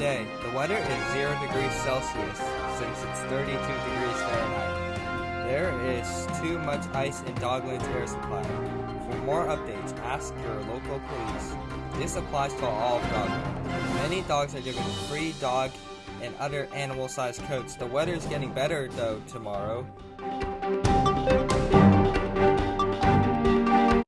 Today, the weather is 0 degrees Celsius since it's 32 degrees Fahrenheit. There is too much ice in Dogland's air supply. For more updates, ask your local police. This applies to all of Many dogs are given free dog and other animal-sized coats. The weather is getting better though tomorrow.